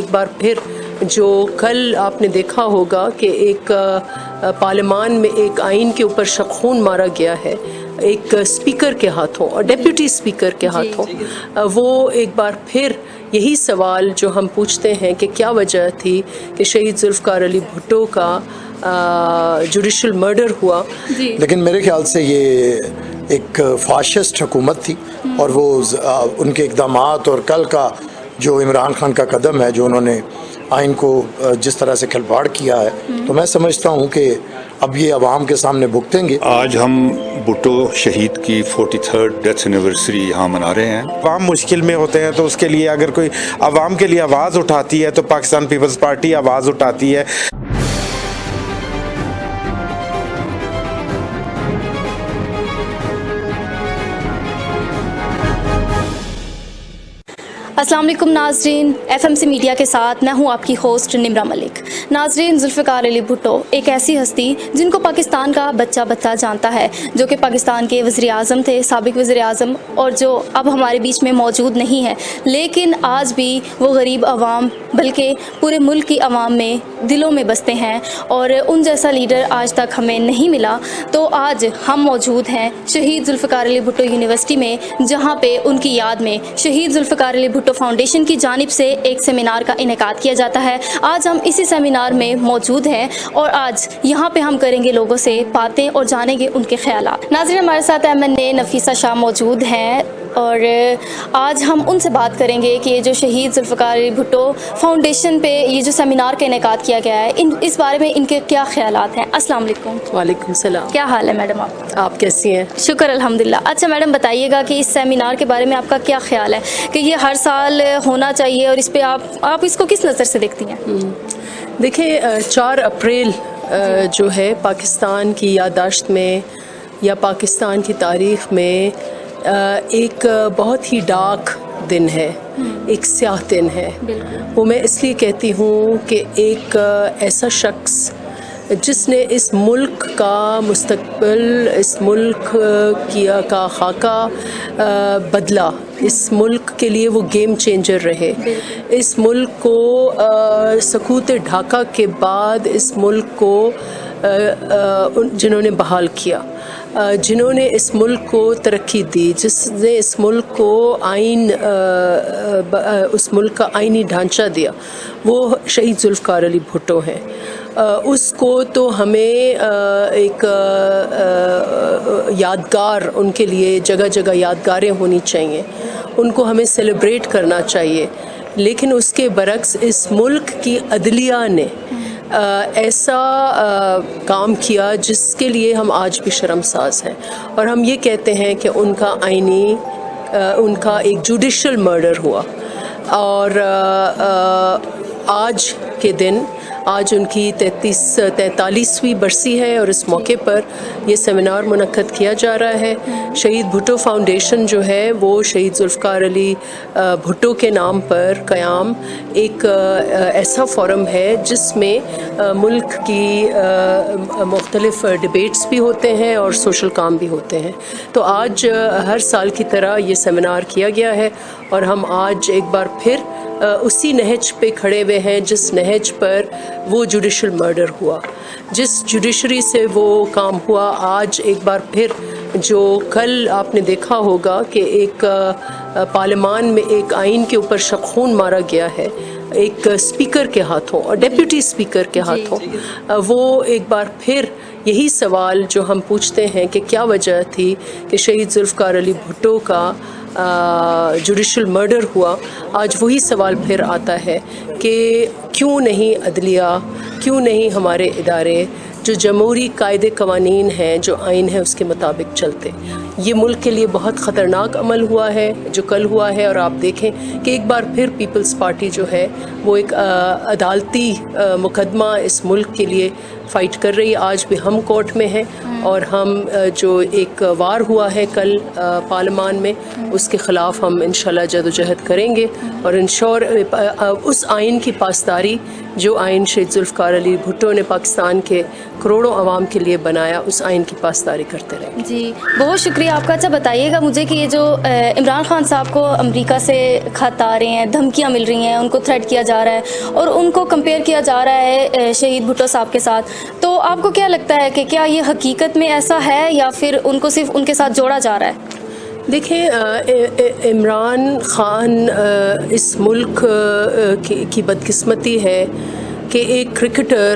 ایک بار پھر جو کل آپ نے دیکھا ہوگا کہ ایک پارلیمان میں ایک آئین کے اوپر شخون مارا گیا ہے ایک سپیکر کے ہاتھوں اور ڈیپیوٹی سپیکر کے ہاتھوں۔ وہ ایک بار پھر یہی سوال جو ہم پوچھتے ہیں کہ کیا وجہ تھی کہ شہید ذوالفقار علی بھٹو کا جوڈیشل مرڈر ہوا۔ لیکن میرے خیال سے یہ ایک فاشسٹ حکومت تھی اور وہ ان کے اقدامات اور کل کا جو عمران خان کا قدم ہے جو انہوں نے آئین کو جس طرح سے کھلواڑ کیا ہے تو میں سمجھتا ہوں کہ اب یہ عوام کے سامنے بھگتیں گے۔ آج ہم بھٹو شہید کی فورٹی تھرڈ ڈیتھ اینیورسری یہاں منا رہے ہیں۔ عوام مشکل میں ہوتے ہیں تو اس کے لیے اگر کوئی عوام کے لیے آواز اٹھاتی ہے تو پاکستان پیپلز پارٹی آواز اٹھاتی ہے۔ السلام علیکم ناظرین ایف ایم سی میڈیا کے ساتھ میں ہوں آپ کی ہوسٹ نمرا ملک۔ ناظرین، ذوالفقار علی بھٹو، ایک ایسی ہستی جن کو پاکستان کا بچہ بچہ جانتا ہے، جو کہ پاکستان کے وزیر اعظم تھے، سابق وزیر اعظم، اور جو اب ہمارے بیچ میں موجود نہیں ہے۔ لیکن آج بھی وہ غریب عوام، بلکہ پورے ملک کی عوام میں دلوں میں بستے ہیں اور ان جیسا لیڈر آج تک ہمیں نہیں ملا، تو آج ہم موجود ہیں شہید ذوالفقار علی بھٹو یونیورسٹی میں، جہاں پہ ان کی یاد میں شہید ذوالفقار علی بھٹو فاؤنڈیشن کی جانب سے ایک سیمینار کا انعقاد کیا جاتا ہے۔ آج ہم اسی سیمینار میں موجود ہیں اور آج یہاں پہ ہم کریں گے لوگوں سے باتیں اور جانیں گے ان کے خیالات۔ ناظرین، ہمارے ساتھ احمد نے نفیسہ شاہ موجود ہیں۔ اور آج ہم ان سے بات کریں گے کہ جو شہید ذوالفقار علی بھٹو فاؤنڈیشن پہ یہ جو سیمینار کا انعقاد کیا گیا ہے ان اس بارے میں ان کے کیا خیالات ہیں؟ السلام علیکم۔ وعلیکم السلام۔ کیا حال ہے میڈم آپ؟ آپ کیسی ہیں؟ شکر الحمدللہ۔ اچھا میڈم بتائیے گا کہ اس سیمینار کے بارے میں آپ کا کیا خیال ہے؟ کہ یہ ہر سال ہونا چاہیے اور اس پہ آپ آپ اس کو کس نظر سے دیکھتی ہیں؟ دیکھیں چار اپریل جو ہے پاکستان کی یادداشت میں یا پاکستان کی تاریخ میں ایک بہت ہی ڈارک دن ہے ایک سیاہ دن ہے۔ وہ میں اس لیے کہتی ہوں کہ ایک ایسا شخص جس نے اس ملک کا مستقبل اس ملک کیا کا خاکہ بدلا۔ اس ملک کے لیے وہ گیم چینجر رہے۔ اس ملک کو سکوت ڈھاکہ کے بعد اس ملک کو جنہوں نے بحال کیا۔ جنہوں نے اس ملک کو ترقی دی، جس نے اس ملک کو آئین اس ملک کا آئینی ڈھانچہ دیا۔ وہ شہید ذوالفقار علی بھٹو ہیں۔ اس کو تو ہمیں ایک یادگار، ان کے لیے جگہ جگہ یادگاریں ہونی چاہیے۔ ان کو ہمیں سیلیبریٹ کرنا چاہیے۔ لیکن اس کے برعکس اس ملک کی عدلیہ نے ایسا کام کیا جس کے لیے ہم آج بھی شرم ساز ہیں۔ اور ہم یہ کہتے ہیں کہ ان کا آئینی ان کا ایک جوڈیشل مرڈر ہوا۔ اور آج کے دن آج ان کی تینتیس، تینتالیسویں برسی ہے اور اس موقع پر یہ سیمینار منعقد کیا جا رہا ہے۔ شہید بھٹو فاؤنڈیشن جو ہے، وہ شہید ذوالفقار علی بھٹو کے نام پر قیام ایک ایسا فورم ہے جس میں ملک کی مختلف ڈبیٹس بھی ہوتے ہیں اور سوشل کام بھی ہوتے ہیں۔ تو آج ہر سال کی طرح یہ سیمینار کیا گیا ہے اور ہم آج ایک بار پھر اسی نہج پہ کھڑے ہوئے ہیں جس نہج پر وہ جوڈیشل مرڈر ہوا۔ جس جوڈیشری سے وہ کام ہوا آج ایک بار پھر جو کل آپ نے دیکھا ہوگا کہ ایک پارلیمان میں ایک آئین کے اوپر شخون مارا گیا ہے ایک سپیکر کے ہاتھوں اور ڈیپیوٹی سپیکر کے ہاتھوں۔ وہ ایک بار پھر یہی سوال جو ہم پوچھتے ہیں کہ کیا وجہ تھی کہ شہید ذوالفقار علی بھٹو کا جوڈیشل مرڈر ہوا۔ آج وہی سوال پھر آتا ہے کہ کیوں نہیں عدلیہ، کیوں نہیں ہمارے ادارے جو جمہوری قاعدے قوانین ہیں، جو آئین ہے اس کے مطابق چلتے؟ یہ ملک کے لیے بہت خطرناک عمل ہوا ہے، جو کل ہوا ہے اور آپ دیکھیں کہ ایک بار پھر پیپلز پارٹی جو ہے، وہ ایک عدالتی مقدمہ اس ملک کے لیے فائٹ کر رہی ہے۔ آج بھی ہم کورٹ میں ہیں اور ہم جو ایک وار ہوا ہے کل پارلیمان میں، اس کے خلاف ہم انشاءاللہ جد و جہد کریں گے اور انشور اس آئین کی پاسداری جو آئین شہید ذوالفقار علی بھٹو نے پاکستان کے کروڑوں عوام کے لیے بنایا، اس آئین کی پاسداری کرتے رہیں۔ جی بہت شکریہ آپ کا اچھا بتائیے گا مجھے کہ یہ جو عمران خان صاحب کو امریکہ سے خط آ رہے ہیں، دھمکیاں مل رہی ہیں، ان کو تھریٹ کیا جا رہا ہے اور ان کو کمپیئر کیا جا رہا ہے شہید بھٹو صاحب کے ساتھ۔ تو آپ کو کیا لگتا ہے کہ کیا یہ حقیقت میں ایسا ہے یا پھر ان کو صرف ان کے ساتھ جوڑا جا رہا ہے؟ دیکھیں عمران خان اس ملک کی بدقسمتی ہے۔ کہ ایک کرکٹر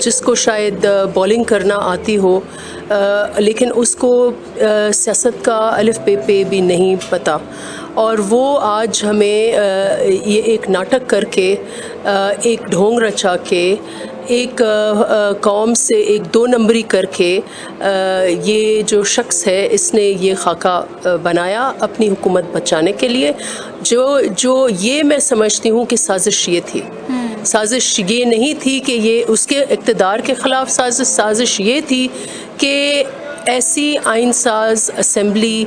جس کو شاید آ، بولنگ کرنا آتی ہو لیکن اس کو سیاست کا الف بے پہ بھی نہیں پتہ اور وہ آج ہمیں یہ ایک ناٹک کر کے ایک ڈھونگ رچا کے ایک قوم سے ایک دو نمبری کر کے یہ جو شخص ہے اس نے یہ خاکہ بنایا اپنی حکومت بچانے کے لیے۔ جو جو یہ میں سمجھتی ہوں کہ سازش یہ تھی۔ سازش یہ نہیں تھی کہ یہ اس کے اقتدار کے خلاف سازش سازش یہ تھی کہ ایسی آئین ساز اسمبلی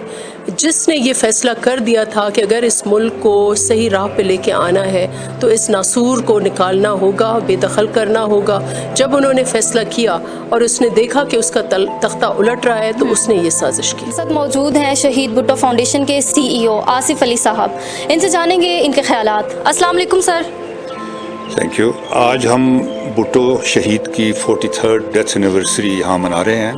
جس نے یہ فیصلہ کر دیا تھا کہ اگر اس ملک کو صحیح راہ پہ لے کے آنا ہے تو اس ناسور کو نکالنا ہوگا، بے دخل کرنا ہوگا۔ جب انہوں نے فیصلہ کیا اور اس نے دیکھا کہ اس کا تختہ الٹ رہا ہے تو اس نے یہ سازش کی۔ ساتھ موجود ہیں شہید بھٹو فاؤنڈیشن کے سی ای او آصف علی صاحب۔ ان سے جانیں گے ان کے خیالات۔ السلام علیکم، سر۔ تھینک یو آج ہم بھٹو شہید کی فورٹی تھرڈ ڈیتھ اینیورسری یہاں منا رہے ہیں۔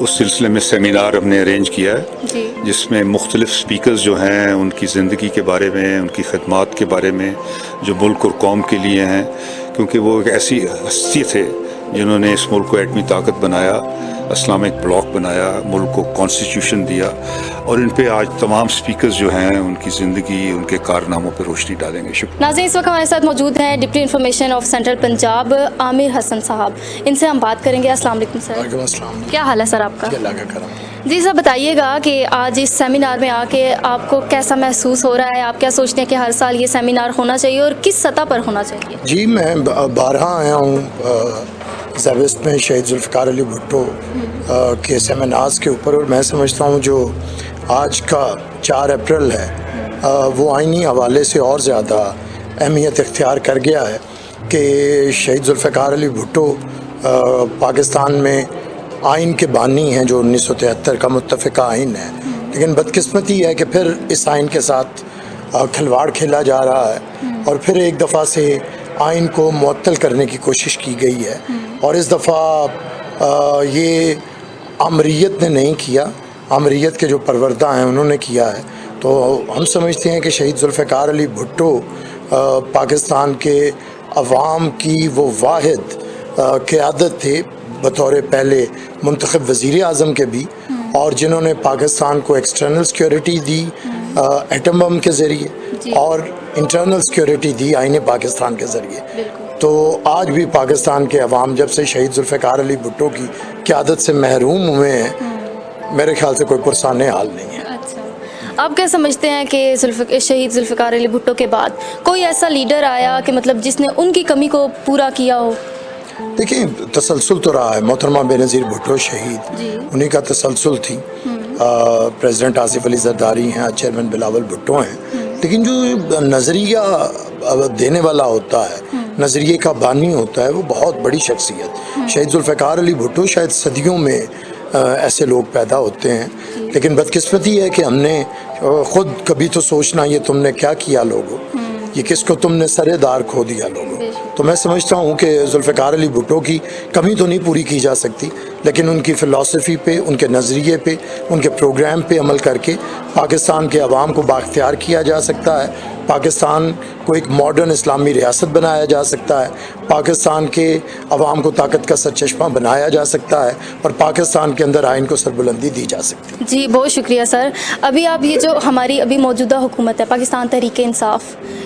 اس سلسلے میں سیمینار ہم نے ارینج کیا ہے۔ جی۔ جس میں مختلف سپیکرز جو ہیں ان کی زندگی کے بارے میں ان کی خدمات کے بارے میں جو ملک اور قوم کے لیے ہیں۔ کیونکہ وہ ایک ایسی ہستی تھے جنہوں نے اس ملک کو ایٹمی طاقت بنایا۔ اسلامک بلاک بنایا ملک کو کانسٹیٹیوشن دیا اور ان پہ آج تمام سپیکرز جو ہیں ان کی زندگی ان کے کارناموں پہ روشنی ڈالیں گے۔ شکریہ۔ ناظرین اس وقت ہمارے ساتھ موجود ہیں deputy information of central Punjab Aamir Hasan صاحب۔ ان سے ہم بات کریں گے۔ السلام علیکم سر۔ وعلیکم السلام۔ کیا حال ہے سر آپ کا؟ اللہ کا کرم۔ جی سر بتائیے گا کہ آج اس سیمینار میں آ کے آپ کو کیسا محسوس ہو رہا ہے؟ آپ کیا سوچتے ہیں کہ ہر سال یہ سیمینار ہونا چاہیے اور کس سطح پر ہونا چاہیے؟ جی میں بارہ آیا ہوں زیوست میں شہید ذوالفقار علی بھٹو۔ کے سیمینارز کے اوپر، اور میں سمجھتا ہوں جو آج کا چار اپریل ہے وہ آئینی حوالے سے اور زیادہ اہمیت اختیار کر گیا ہے کہ شہید ذوالفقار علی بھٹو پاکستان میں آئین کے بانی ہیں، جو انیس سو تہتر کا متفقہ آئین ہے۔ لیکن بدقسمتی ہے کہ پھر اس آئین کے ساتھ کھلواڑ کھیلا جا رہا ہے۔ اور پھر ایک دفعہ سے آئین کو معطل کرنے کی کوشش کی گئی ہے۔ اور اس دفعہ یہ امریت نے نہیں کیا۔ امریت کے جو پروردہ ہیں انہوں نے کیا ہے۔ تو ہم سمجھتے ہیں کہ شہید ذوالفقار علی بھٹو پاکستان کے عوام کی وہ واحد قیادت تھے بطور پہلے منتخب وزیر اعظم کے بھی۔ اور جنہوں نے پاکستان کو ایکسٹرنل سیکیورٹی دی ایٹم بم کے ذریعے۔ اور انٹرنل سیکیورٹی دی آئین پاکستان کے ذریعے۔ تو آج بھی پاکستان کے عوام جب سے شہید ذوالفقار علی بھٹو کی قیادت سے محروم ہوئے ہیں میرے خیال سے کوئی پرسان حال نہیں ہے۔ اچھا۔ آپ کیا سمجھتے ہیں کہ شہید ذوالفقار علی بھٹو کے بعد کوئی ایسا لیڈر آیا کہ مطلب جس نے ان کی کمی کو پورا کیا ہو؟ دیکھیں تسلسل تو رہا ہے۔ محترمہ بے نظیر بھٹو شہید جی۔ انہی کا تسلسل تھی۔ پریزیڈنٹ آصف علی زرداری ہیں چیئرمین بلاول بھٹو ہیں۔ لیکن جو نظریہ دینے والا ہوتا ہے نظریے کا بانی ہوتا ہے وہ بہت بڑی شخصیت۔ شہید ذوالفقار علی بھٹو شاید صدیوں میں ایسے لوگ پیدا ہوتے ہیں۔ لیکن بدقسمتی ہے کہ ہم نے خود کبھی تو سوچنا یہ تم نے کیا کیا لوگوں۔ یہ کس کو تم نے سرے دار کھو دیا لوگوں۔ تو میں سمجھتا ہوں کہ ذوالفقار علی بھٹو کی کمی تو نہیں پوری کی جا سکتی لیکن ان کی فلاسفی پہ ان کے نظریے پہ ان کے پروگرام پہ عمل کر کے پاکستان کے عوام کو باختیار کیا جا سکتا ہے۔ پاکستان کو ایک ماڈرن اسلامی ریاست بنایا جا سکتا ہے۔ پاکستان کے عوام کو طاقت کا سرچشمہ بنایا جا سکتا ہے اور پاکستان کے اندر آئین کو سربلندی دی جا سکتی ہے۔ جی بہت شکریہ سر۔ ابھی آپ یہ جو ہماری ابھی موجودہ حکومت ہے پاکستان تحریک انصاف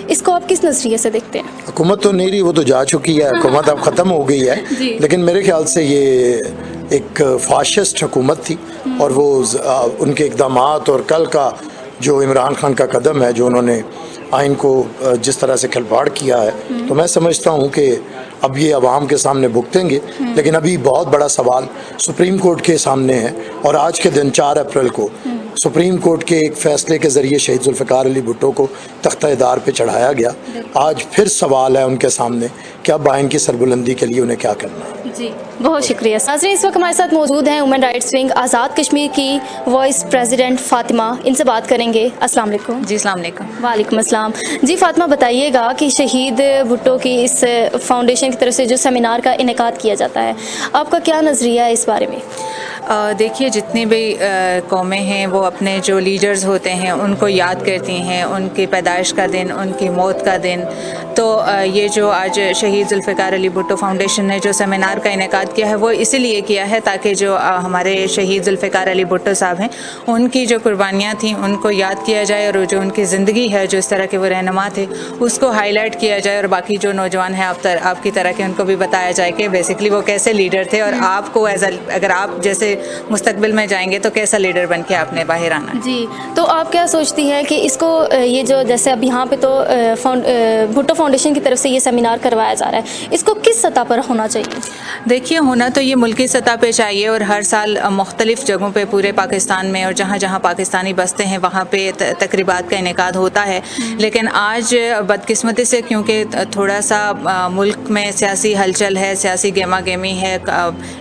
اس کو آپ کس نظریے سے دیکھتے ہیں؟ حکومت تو نہیں رہی وہ تو جا چکی ہے۔ حکومت اب ختم ہو گئی ہے۔ جی۔ لیکن میرے خیال سے یہ ایک فاشسٹ حکومت تھی۔ اور وہ ان کے اقدامات اور کل کا جو عمران خان کا قدم ہے جو انہوں نے آئین کو جس طرح سے کھلواڑ کیا ہے، تو میں سمجھتا ہوں کہ اب یہ عوام کے سامنے بھگتیں گے، لیکن ابھی بہت بڑا سوال سپریم کورٹ کے سامنے ہے، اور آج کے دن چار اپریل کو سپریم کورٹ کے ایک فیصلے کے ذریعے شہید ذوالفقار علی بھٹو کو تختہ ادار پہ چڑھایا گیا۔ آج پھر سوال ہے ان کے سامنے کیا بائن کی سربلندی کے لیے انہیں کیا کرنا ہے؟ جی بہت شکریہ۔ ناظرین اس وقت ہمارے ساتھ موجود ہیں women rights wing Azad Kashmir کی وائس پریزیڈنٹ فاطمہ۔ ان سے بات کریں گے۔ السلام علیکم۔ جی السلام علیکم۔ وعلیکم السلام۔ جی فاطمہ بتائیے گا کہ شہید بھٹو کی اس فاؤنڈیشن کی طرف سے جو سیمینار کا انعقاد کیا جاتا ہے آپ کا کیا نظریہ ہے اس بارے میں؟ دیکھیے، جتنی بھی قومیں ہیں، وہ اپنے جو لیڈرز ہوتے ہیں، ان کو یاد کرتی ہیں، ان کی پیدائش کا دن، ان کی موت کا دن۔ تو یہ جو آج شہید ذوالفقار علی بھٹو فاؤنڈیشن نے جو سیمینار کا انعقاد کیا ہے، وہ اسی لیے کیا ہے تاکہ جو ہمارے شہید ذوالفقار علی بھٹو صاحب ہیں، ان کی جو قربانیاں تھیں، ان کو یاد کیا جائے اور جو ان کی زندگی ہے، جو اس طرح کے وہ رہنما تھے، اس کو ہائی لائٹ کیا جائے اور باقی جو نوجوان ہیں، آپ آپ کی طرح کے ان کو بھی بتایا جائے کہ بیسکلی وہ کیسے لیڈر تھے اور آپ کو ایز اگر آپ جیسے مستقبل میں جائیں گے تو کیسا لیڈر بن کے آپ نے باہر آنا جی تو آپ کیا سوچتی ہیں کہ اس کو یہ جو جیسے اب یہاں پہ تو بھٹو فاؤنڈیشن کی طرف سے یہ سیمینار کروایا جا رہا ہے۔ اس کو کس سطح پر ہونا چاہیے؟ دیکھیے ہونا تو یہ ملکی سطح پہ چاہیے اور ہر سال مختلف جگہوں پہ پورے پاکستان میں اور جہاں جہاں پاکستانی بستے ہیں وہاں پہ تقریبات کا انعقاد ہوتا ہے۔ لیکن آج بدقسمتی سے کیونکہ تھوڑا سا ملک میں سیاسی ہلچل ہے سیاسی گیما گیمی ہے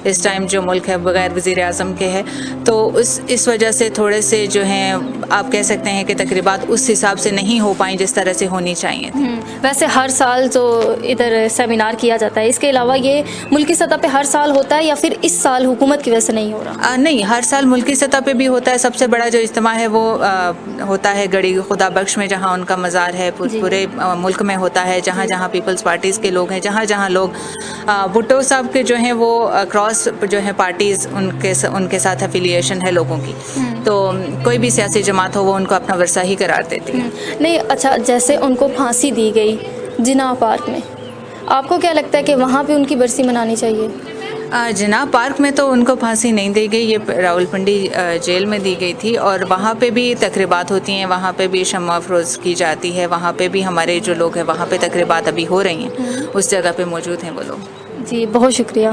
اس ٹائم جو ملک ہے بغیر وزیر اعظم کے ہے تو اس اس وجہ سے تھوڑے سے جو ہیں آپ کہہ سکتے ہیں کہ تقریبات اس حساب سے نہیں ہو پائیں جس طرح سے ہونی چاہیے تھی۔ ویسے ہر سال جو ادھر سیمینار کیا جاتا ہے۔ اس کے علاوہ یہ ملکی سطح پہ ہر سال ہوتا ہے یا پھر اس سال حکومت کی وجہ سے نہیں ہو رہا؟ آ, نہیں ہر سال ملکی سطح پہ بھی ہوتا ہے۔ سب سے بڑا جو اجتماع ہے وہ آ, ہوتا ہے گڑی خدا بخش میں جہاں ان کا مزار ہے۔ پور, جی. پورے آ, ملک میں ہوتا ہے۔ جہاں جی۔ جہاں پیپلز پارٹیز کے لوگ ہیں جہاں جہاں لوگ بھٹو صاحب کے جو ہیں وہ کراس جو ہیں پارٹیز ان کے ان کے ساتھ افیلیشن ہے لوگوں کی۔ تو کوئی بھی سیاسی جماعت ہو وہ ان کو اپنا ورثہ ہی قرار دیتی ہے۔ نہیں اچھا جیسے ان کو پھانسی دی گئی جنا پارک میں۔ آپ کو کیا لگتا ہے کہ وہاں پہ ان کی برسی منانی چاہیے؟ جناب پارک میں تو ان کو پھانسی نہیں دی گئی یہ راول پنڈی جیل میں دی گئی تھی۔ اور وہاں پہ بھی تقریبات ہوتی ہیں وہاں پہ بھی شمع افروز کی جاتی ہے وہاں پہ بھی ہمارے جو لوگ ہیں وہاں پہ تقریبات ابھی ہو رہی ہیں۔ اس جگہ پہ موجود ہیں وہ لوگ۔ جی بہت شکریہ۔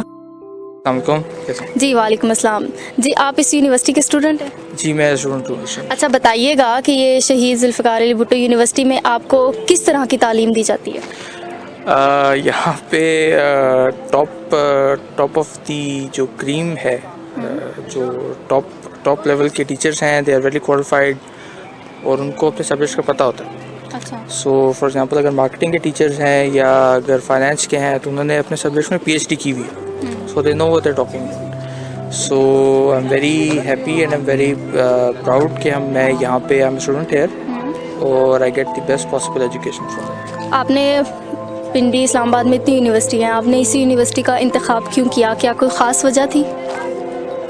جی وعلیکم السلام۔ جی آپ اس یونیورسٹی کے اسٹوڈنٹ ہیں؟ جی میں اسٹوڈنٹ ہوں اچھا بتائیے گا کہ یہ شہید ذوالفقار علی بھٹو یونیورسٹی میں آپ کو کس طرح کی تعلیم دی جاتی ہے؟ یہاں پہ ٹاپ ٹاپ آف دی جو کریم ہے جو ٹاپ ٹاپ لیول کے ٹیچرس ہیں دے آر ویلی کوالیفائڈ اور ان کو اپنے سبجیکٹس کا پتہ ہوتا ہے۔ سو فار ایگزامپل اگر مارکیٹنگ کے ٹیچرز ہیں یا اگر فائنینس کے ہیں تو انہوں نے اپنے سبجیکٹس میں پی ایچ ڈی کی ہوئی ہے۔ so they know what they're talking about. So I'm very happy and I'm very uh, proud کہ ہم میں یہاں پہ I'm a student here اور I get the best possible education from آپ نے پنڈی اسلام آباد میں اتنی یونیورسٹی ہیں آپ نے اسی یونیورسٹی کا انتخاب کیوں کیا کیا کوئی خاص وجہ تھی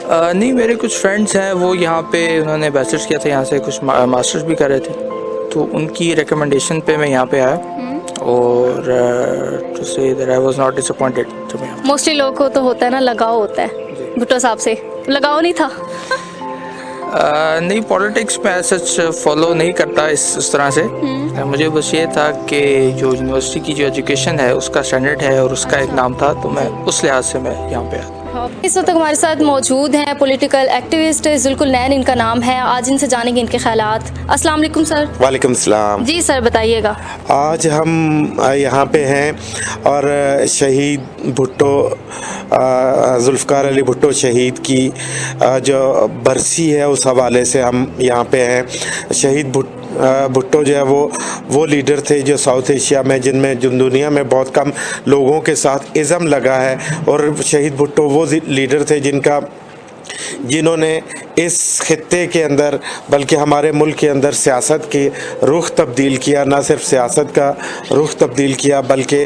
نہیں میرے کچھ فرینڈس ہیں وہ یہاں پہ انہوں نے بیچلرس کیا تھا یہاں سے کچھ ماسٹرس بھی کر رہے تھے تو ان کی ریکمنڈیشن پہ میں یہاں پہ آیا اور موسٹلی لوگوں کو تو ہوتا ہے نا لگاؤ ہوتا ہے جی۔ بھٹو صاحب سے۔ لگاؤ نہیں تھا۔ نہیں پالیٹکس میں سچ فالو نہیں کرتا اس اس طرح سے۔ مجھے بس یہ تھا کہ جو یونیورسٹی کی جو ایجوکیشن ہے اس کا اسٹینڈرڈ ہے اور اس کا ایک نام تھا تو میں اس لحاظ سے میں یہاں پہ آتا ہوں۔ اس وقت ہمارے ساتھ موجود ہیں پولیٹیکل ایکٹیوسٹ ذوالکل نین ان کا نام ہے۔ آج ان سے جانیں گے ان کے خیالات۔ السلام علیکم سر۔ وعلیکم السلام۔ جی سر بتائیے گا۔ آج ہم یہاں پہ ہیں اور شہید بھٹو ذوالفقار علی بھٹو شہید کی جو برسی ہے اس حوالے سے ہم یہاں پہ ہیں۔ شہید بھٹو بھٹو جو ہے وہ وہ لیڈر تھے جو ساؤتھ ایشیا میں، جن میں، جن دنیا میں بہت کم لوگوں کے ساتھ عزم لگا ہے اور شہید بھٹو وہ لیڈر تھے جن کا جنہوں نے اس خطے کے اندر بلکہ ہمارے ملک کے اندر سیاست کی رخ تبدیل کیا، نہ صرف سیاست کا رخ تبدیل کیا بلکہ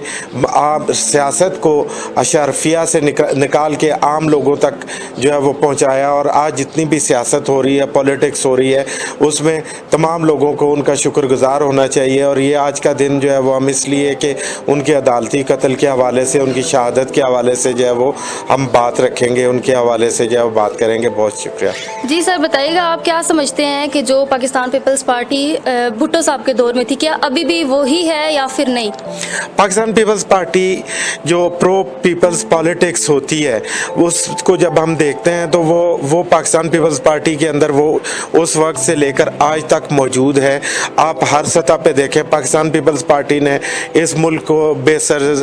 عام سیاست کو اشرفیہ سے نکال کے عام لوگوں تک جو ہے وہ پہنچایا اور آج جتنی بھی سیاست ہو رہی ہے پولیٹکس ہو رہی ہے، اس میں تمام لوگوں کو ان کا شکر گزار ہونا چاہیے اور یہ آج کا دن جو ہے وہ ہم اس لیے کہ ان کے عدالتی قتل کے حوالے سے، ان کی شہادت کے حوالے سے جو ہے وہ ہم بات رکھیں گے، ان کے حوالے سے جو ہے وہ بات کریں کریں گے بہت شکریہ۔ جی سر بتائیے گا آپ کیا سمجھتے ہیں کہ جو پاکستان پیپلز پارٹی بھٹو صاحب کے دور میں تھی کیا ابھی بھی وہی ہے یا پھر نہیں؟ پاکستان پیپلز پارٹی جو پرو پیپلز پالیٹکس ہوتی ہے اس کو جب ہم دیکھتے ہیں تو وہ وہ پاکستان پیپلز پارٹی کے اندر وہ اس وقت سے لے کر آج تک موجود ہے۔ آپ ہر سطح پہ دیکھیں پاکستان پیپلز پارٹی نے اس ملک کو بے سر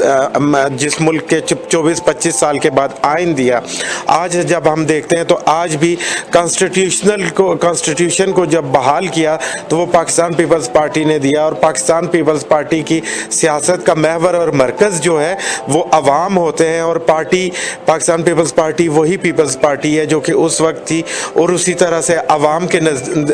جس ملک کے چوبیس پچیس سال کے بعد آئین دیا۔ آج جب ہم دیکھتے ہیں تو آج بھی کانسٹیٹیوشنل کو کانسٹیٹیوشن کو جب بحال کیا تو وہ پاکستان پیپلز پارٹی نے دیا اور پاکستان پیپلز پارٹی کی سیاست کا محور اور مرکز جو ہے وہ عوام ہوتے ہیں اور پارٹی پاکستان پیپلز پارٹی وہی پیپلز پارٹی ہے جو کہ اس وقت تھی اور اسی طرح سے عوام کے نزد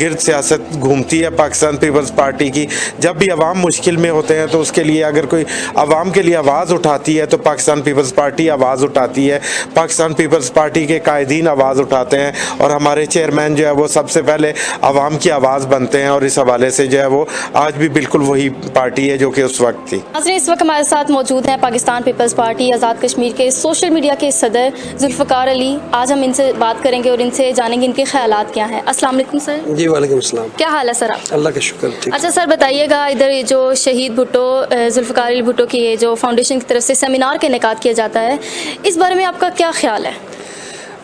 گرد سیاست گھومتی ہے پاکستان پیپلز پارٹی کی۔ جب بھی عوام مشکل میں ہوتے ہیں تو اس کے لیے اگر کوئی عوام کے لیے آواز اٹھاتی ہے تو پاکستان پیپلز پارٹی آواز اٹھاتی ہے۔ پاکستان پیپلز پارٹی کے قائد قائدین آواز اٹھاتے ہیں اور ہمارے چیئرمین جو ہے وہ سب سے پہلے عوام کی آواز بنتے ہیں اور اس حوالے سے جو ہے وہ آج بھی بالکل وہی پارٹی ہے جو کہ اس وقت تھی۔ ناظرین اس وقت ہمارے ساتھ موجود ہیں پاکستان پیپلز پارٹی آزاد کشمیر کے سوشل میڈیا کے صدر ذوالفقار علی۔ آج ہم ان سے بات کریں گے اور ان سے جانیں گے ان کے خیالات کیا ہیں۔ السلام علیکم سر۔ جی وعلیکم السلام۔ کیا حال ہے سر آپ؟ اللہ کا شکر ٹھیک۔ اچھا سر بتائیے گا ادھر یہ جو شہید بھٹو ذوالفقار علی بھٹو کی جو فاؤنڈیشن کی طرف سے سیمینار کا انعقاد کیا جاتا ہے اس بارے میں آپ کا کیا خیال ہے؟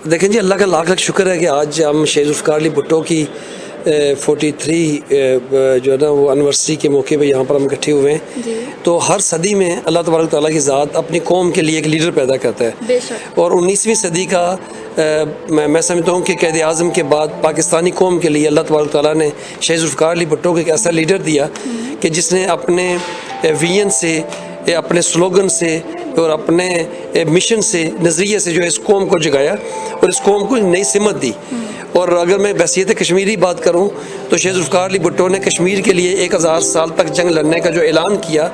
دیکھیں جی اللہ کا لاکھ لاکھ شکر ہے کہ آج ہم شیخ ذوالفقار علی بھٹو کی فورٹی تھری جو ہے نا وہ انورسری کے موقع پہ یہاں پر ہم اکٹھے ہوئے ہیں۔ جی۔ تو ہر صدی میں اللہ تبارک تعالیٰ کی ذات اپنی قوم کے لیے ایک لیڈر پیدا کرتا ہے۔ اور انیسویں صدی کا میں سمجھتا ہوں کہ قید اعظم کے بعد پاکستانی قوم کے لیے اللہ تبارک تعالیٰ نے شیخ ذوالفقار علی بھٹو کو ایک ایسا لیڈر دیا کہ جس نے اپنے وین سے اپنے سلوگن سے اور اپنے مشن سے، نظریے سے جو ہے اس قوم کو جگایا اور اس قوم کو نئی سمت دی۔ اور اگر میں بحثیت کشمیری بات کروں تو شیز الفقار علی بھٹو نے کشمیر کے لیے ایک ہزار سال تک جنگ لڑنے کا جو اعلان کیا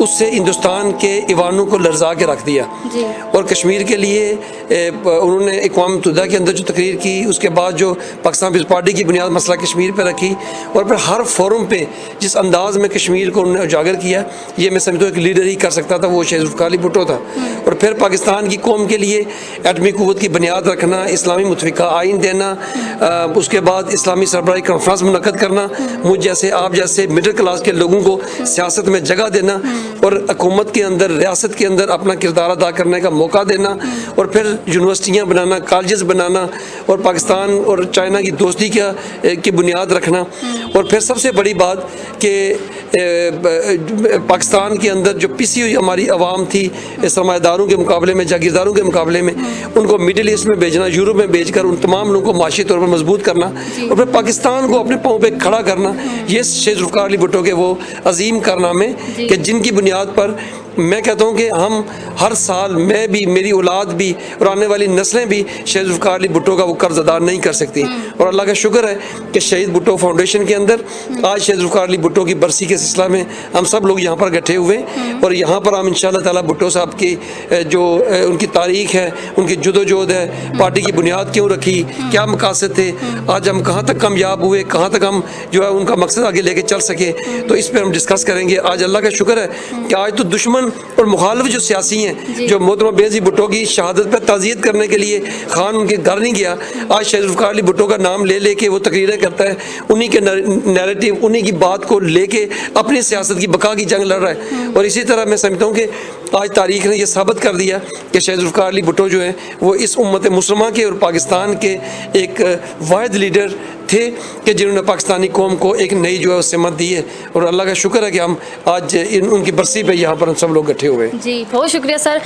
اس سے ہندوستان کے ایوانوں کو لرزا کے رکھ دیا۔ جی۔ اور کشمیر کے لیے انہوں نے اقوام متحدہ کے اندر جو تقریر کی اس کے بعد جو پاکستان پیپلز پارٹی کی بنیاد مسئلہ کشمیر پہ رکھی اور پھر ہر فورم پہ جس انداز میں کشمیر کو انہوں نے اجاگر کیا یہ میں سمجھتا ہوں ایک لیڈر ہی کر سکتا تھا وہ ذوالفقار علی بھٹو تھا۔ اور پھر پاکستان کی قوم کے لیے ایٹمی قوت کی بنیاد رکھنا اسلامی متفقہ آئین دینا آ، اس کے بعد اسلامی سربراہی کانفرنس منعقد کرنا مجھ جیسے آپ جیسے مڈل کلاس کے لوگوں کو سیاست میں جگہ دینا۔ اور حکومت کے اندر ریاست کے اندر اپنا کردار ادا کرنے کا موقع دینا اور پھر یونیورسٹیاں بنانا کالجز بنانا اور پاکستان اور چائنا کی دوستی کا کی بنیاد رکھنا۔ اور پھر سب سے بڑی بات کہ پاکستان کے اندر جو پسی ہوئی ہماری عوام تھی سرمایہ داروں کے مقابلے میں جاگیرداروں کے مقابلے میں ان کو مڈل ایسٹ میں بھیجنا یورپ میں بھیج کر ان تمام لوگوں کو معاشی طور پر مضبوط کرنا اور پھر پاکستان کو اپنے پاؤں پہ کھڑا کرنا یہ شیخ ذوالفقار علی بھٹو کے وہ عظیم کارنامے کہ جن کی بنیاد پر میں کہتا ہوں کہ ہم ہر سال میں بھی میری اولاد بھی اور آنے والی نسلیں بھی شہید ذوالفقار علی بھٹو کا وہ قرض ادا نہیں کر سکتی۔ اور اللہ کا شکر ہے کہ شہید بھٹو فاؤنڈیشن کے اندر آج شہید ذوالفقار علی بھٹو کی برسی کے سلسلہ میں ہم سب لوگ یہاں پر اکٹھے ہوئے۔ اور یہاں پر ہم ان شاء اللہ تعالیٰ بھٹو صاحب کی جو ان کی تاریخ ہے ان کی جد و جہد ہے پارٹی کی بنیاد کیوں رکھی؟ کیا مقاصد تھے؟ آج ہم کہاں تک کامیاب ہوئے؟ کہاں تک ہم جو ہے ان کا مقصد آگے لے کے چل سکے؟ تو اس پہ ہم ڈسکس کریں گے۔ آج اللہ کا شکر ہے کہ آج تو دشمن اور مخالف جو سیاسی ہیں جو محترمہ بےزی بھٹو کی شہادت پہ تعزیت کرنے کے لیے خان ان کے گھر نہیں گیا آج شہید ذوالفقار علی بھٹو کا نام لے لے کے وہ تقریریں کرتا ہے انہی کے نیریٹو انہی کی بات کو لے کے اپنی سیاست کی بقا کی جنگ لڑ رہا ہے۔ اور اسی طرح میں سمجھتا ہوں کہ آج تاریخ نے یہ ثابت کر دیا کہ شہید ذوالفقار علی بھٹو جو ہیں وہ اس امت مسلمہ کے اور پاکستان کے ایک واحد لیڈر تھے کہ جنہوں نے پاکستانی قوم کو ایک نئی جو ہے سمت دی ہے اور اللہ کا شکر ہے کہ ہم آج ان ان کی برسی پہ یہاں پر ہم سب لوگ اکٹھے ہوئے ہیں۔ جی بہت شکریہ sir.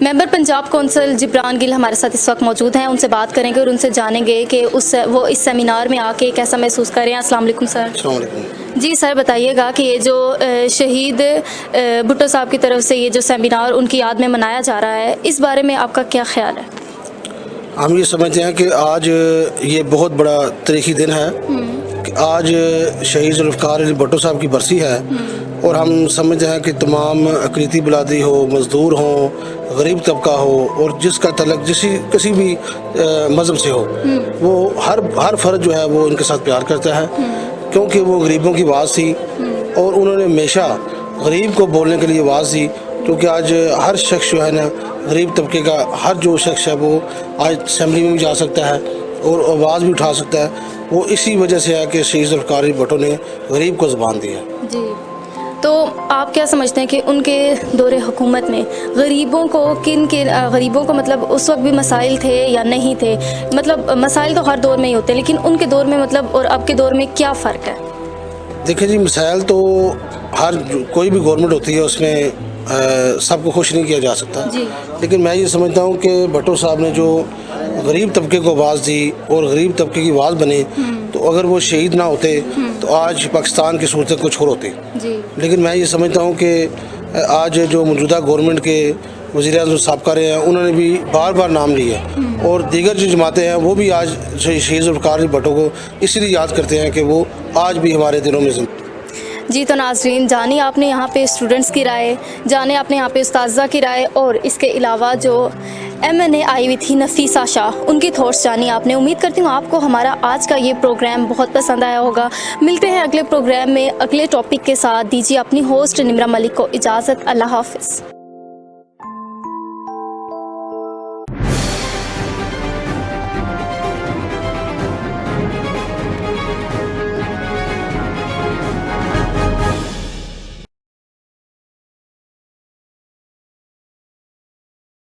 Member Punjab council Jibran Gul ہمارے ساتھ اس وقت موجود ہیں ان سے بات کریں گے اور ان سے جانیں گے کہ اس وہ اس سیمینار میں آ کے کیسا محسوس کر رہے ہیں۔ السلام علیکم سر۔ السلام علیکم۔ جی سر بتائیے گا کہ یہ جو شہید بھٹو صاحب کی طرف سے یہ جو سیمینار ان کی یاد میں منایا جا رہا ہے اس بارے میں آپ کا کیا خیال ہے؟ ہم یہ سمجھتے ہیں کہ آج یہ بہت بڑا تاریخی دن ہے۔ کہ آج شہید ذوالفقار علی بھٹو صاحب کی برسی ہے۔ اور ہم سمجھتے ہیں کہ تمام اقلیتی بلادی ہو، مزدور ہوں غریب طبقہ ہو، اور جس کا تعلق جسی کسی بھی مذہب سے ہو، وہ ہر ہر فرد جو ہے وہ ان کے ساتھ پیار کرتا ہے۔ کیونکہ وہ غریبوں کی آواز تھی۔ اور انہوں نے ہمیشہ غریب کو بولنے کے لیے آواز دی۔ کیونکہ آج ہر شخص جو ہے نا غریب طبقے کا ہر جو شخص ہے وہ آج اسمبلی میں بھی جا سکتا ہے اور آواز بھی اٹھا سکتا ہے۔ وہ اسی وجہ سے ہے کہ شہید ذوالفقار بھٹو نے غریب کو زبان دیا ہے۔ جی۔ تو آپ کیا سمجھتے ہیں کہ ان کے دور حکومت میں غریبوں کو کن کے غریبوں کو مطلب اس وقت بھی مسائل تھے یا نہیں تھے؟ مطلب مسائل تو ہر دور میں ہی ہوتے ہیں لیکن ان کے دور میں مطلب اور اب کے دور میں کیا فرق ہے؟ دیکھیں جی مسائل تو ہر کوئی بھی گورنمنٹ ہوتی ہے اس میں سب کو خوش نہیں کیا جا سکتا۔ لیکن میں یہ سمجھتا ہوں کہ بھٹو صاحب نے جو غریب طبقے کو آواز دی اور غریب طبقے کی آواز بنے تو اگر وہ شہید نہ ہوتے تو آج پاکستان کی صورتیں کچھ اور ہوتی۔ لیکن میں یہ سمجھتا ہوں کہ آج جو موجودہ گورنمنٹ کے وزیر اعظم صاحب کر رہے ہیں انہوں نے بھی بار بار نام لیا اور دیگر جو جماعتیں ہیں وہ بھی آج شہید الفقار بھٹو کو اسی لیے یاد کرتے ہیں کہ وہ آج بھی ہمارے دنوں میں زندگی جی تو ناظرین جانی آپ نے یہاں پہ اسٹوڈنٹس کی رائے، جانے آپ نے یہاں پہ استاذہ کی رائے، اور اس کے علاوہ جو ایم این اے آئی ہوئی تھی نفیسہ شاہ ان کی تھاٹس جانی آپ نے۔ امید کرتی ہوں آپ کو ہمارا آج کا یہ پروگرام بہت پسند آیا ہوگا۔ ملتے ہیں اگلے پروگرام میں، اگلے ٹاپک کے ساتھ۔ دیجیے اپنی ہوسٹ نمرا ملک کو اجازت۔ اللہ حافظ۔